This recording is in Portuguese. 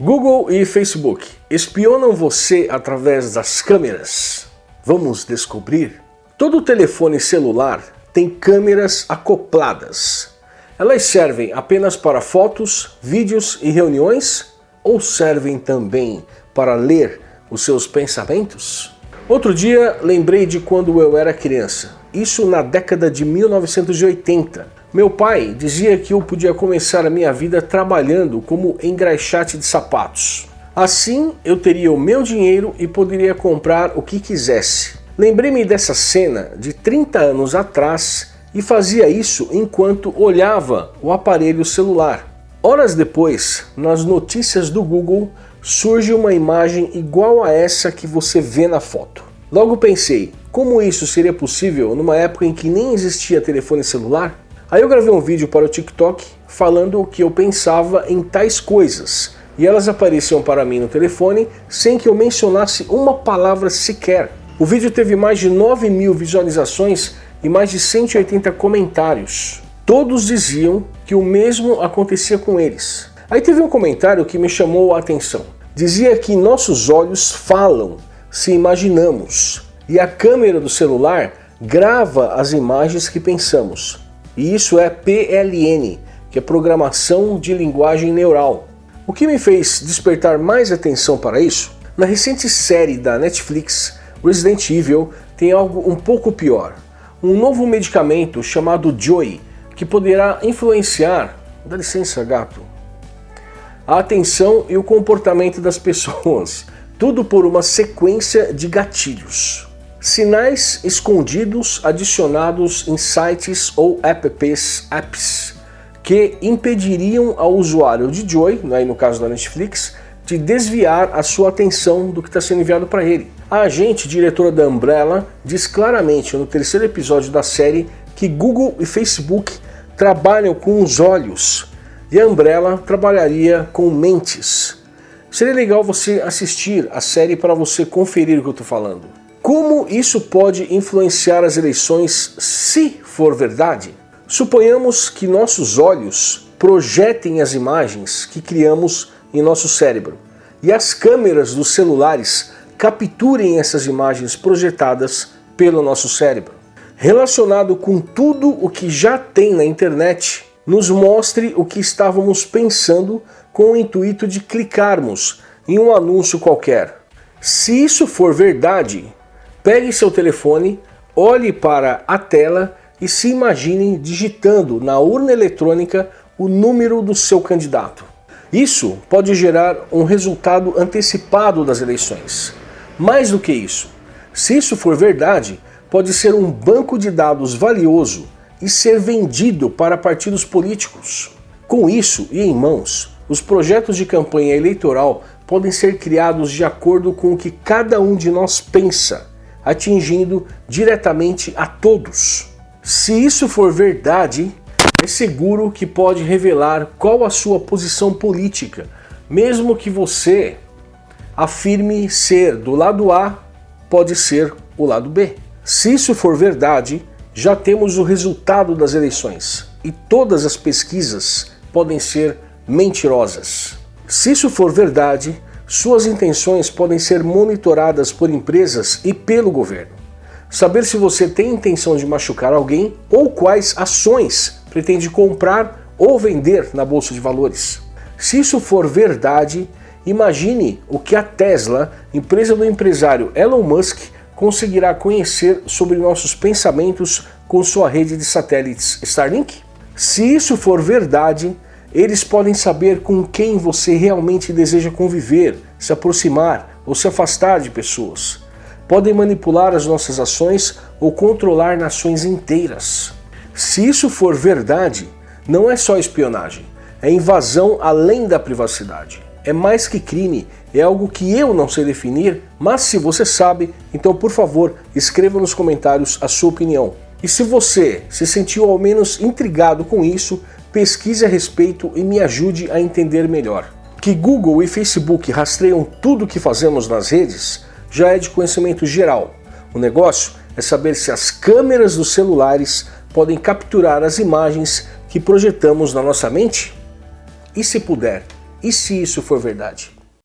Google e Facebook espionam você através das câmeras? Vamos descobrir? Todo telefone celular tem câmeras acopladas. Elas servem apenas para fotos, vídeos e reuniões? Ou servem também para ler os seus pensamentos? Outro dia lembrei de quando eu era criança, isso na década de 1980. Meu pai dizia que eu podia começar a minha vida trabalhando como engraxate de sapatos. Assim eu teria o meu dinheiro e poderia comprar o que quisesse. Lembrei-me dessa cena de 30 anos atrás e fazia isso enquanto olhava o aparelho celular. Horas depois, nas notícias do Google, surge uma imagem igual a essa que você vê na foto. Logo pensei, como isso seria possível numa época em que nem existia telefone celular? Aí eu gravei um vídeo para o TikTok falando o que eu pensava em tais coisas, e elas apareciam para mim no telefone sem que eu mencionasse uma palavra sequer. O vídeo teve mais de 9 mil visualizações e mais de 180 comentários. Todos diziam que o mesmo acontecia com eles. Aí teve um comentário que me chamou a atenção. Dizia que nossos olhos falam se imaginamos e a câmera do celular grava as imagens que pensamos. E isso é PLN, que é Programação de Linguagem Neural. O que me fez despertar mais atenção para isso? Na recente série da Netflix, Resident Evil tem algo um pouco pior. Um novo medicamento chamado Joy, que poderá influenciar, dá licença gato, a atenção e o comportamento das pessoas, tudo por uma sequência de gatilhos. Sinais escondidos adicionados em sites ou apps, apps que impediriam ao usuário de Joy, aí no caso da Netflix, de desviar a sua atenção do que está sendo enviado para ele. A agente diretora da Umbrella diz claramente no terceiro episódio da série que Google e Facebook trabalham com os olhos e a Umbrella trabalharia com mentes. Seria legal você assistir a série para você conferir o que eu estou falando. Como isso pode influenciar as eleições se for verdade? Suponhamos que nossos olhos projetem as imagens que criamos em nosso cérebro e as câmeras dos celulares capturem essas imagens projetadas pelo nosso cérebro. Relacionado com tudo o que já tem na internet, nos mostre o que estávamos pensando com o intuito de clicarmos em um anúncio qualquer. Se isso for verdade, pegue seu telefone, olhe para a tela e se imagine digitando na urna eletrônica o número do seu candidato. Isso pode gerar um resultado antecipado das eleições. Mais do que isso, se isso for verdade, pode ser um banco de dados valioso e ser vendido para partidos políticos. Com isso e em mãos, os projetos de campanha eleitoral podem ser criados de acordo com o que cada um de nós pensa, atingindo diretamente a todos. Se isso for verdade, é seguro que pode revelar qual a sua posição política, mesmo que você afirme ser do lado A, pode ser o lado B. Se isso for verdade, já temos o resultado das eleições e todas as pesquisas podem ser mentirosas. Se isso for verdade, suas intenções podem ser monitoradas por empresas e pelo governo. Saber se você tem intenção de machucar alguém ou quais ações pretende comprar ou vender na bolsa de valores. Se isso for verdade, imagine o que a Tesla, empresa do empresário Elon Musk, conseguirá conhecer sobre nossos pensamentos com sua rede de satélites Starlink? Se isso for verdade, eles podem saber com quem você realmente deseja conviver, se aproximar ou se afastar de pessoas. Podem manipular as nossas ações ou controlar nações inteiras. Se isso for verdade, não é só espionagem, é invasão além da privacidade é mais que crime, é algo que eu não sei definir, mas se você sabe, então por favor, escreva nos comentários a sua opinião. E se você se sentiu ao menos intrigado com isso, pesquise a respeito e me ajude a entender melhor. Que Google e Facebook rastreiam tudo o que fazemos nas redes já é de conhecimento geral. O negócio é saber se as câmeras dos celulares podem capturar as imagens que projetamos na nossa mente? E se puder, E se isso for verdade?